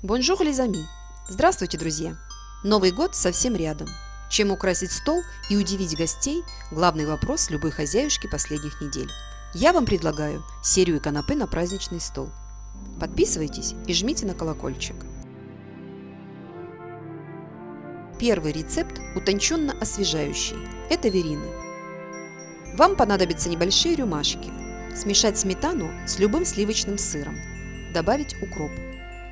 Bonjour, les amis! Здравствуйте, друзья! Новый год совсем рядом. Чем украсить стол и удивить гостей – главный вопрос любой хозяюшки последних недель. Я вам предлагаю серию канапе на праздничный стол. Подписывайтесь и жмите на колокольчик. Первый рецепт утонченно освежающий. Это верины. Вам понадобятся небольшие рюмашки. Смешать сметану с любым сливочным сыром. Добавить укроп.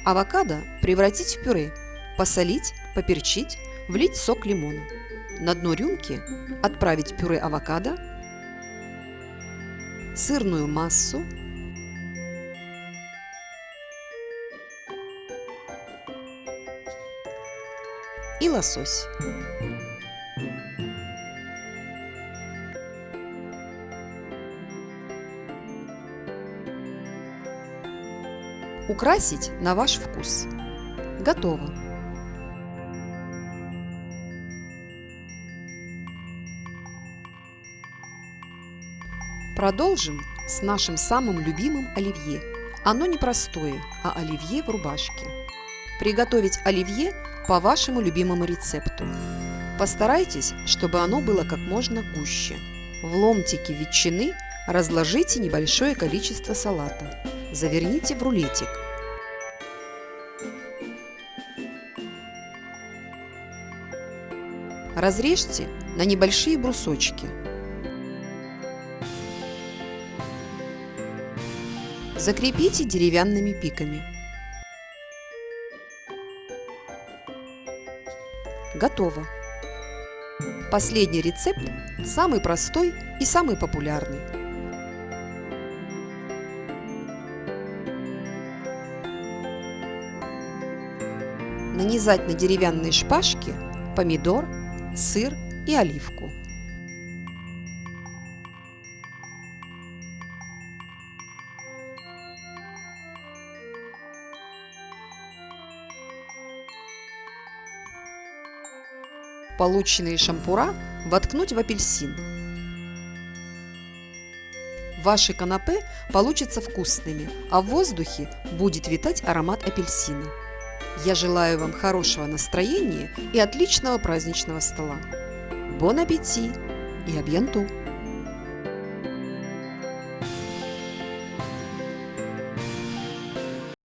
Авокадо превратить в пюре, посолить, поперчить, влить сок лимона. На дно рюмки отправить пюре авокадо, сырную массу, и лосось. Украсить на ваш вкус. Готово. Продолжим с нашим самым любимым оливье. Оно не простое, а оливье в рубашке. Приготовить оливье по вашему любимому рецепту. Постарайтесь, чтобы оно было как можно гуще. В ломтике ветчины разложите небольшое количество салата. Заверните в рулетик. Разрежьте на небольшие брусочки. Закрепите деревянными пиками. Готово! Последний рецепт самый простой и самый популярный. Нанизать на деревянные шпажки помидор, сыр и оливку. Полученные шампура воткнуть в апельсин. Ваши канапе получатся вкусными, а в воздухе будет витать аромат апельсина. Я желаю вам хорошего настроения и отличного праздничного стола. Бон аппетит и абьянту!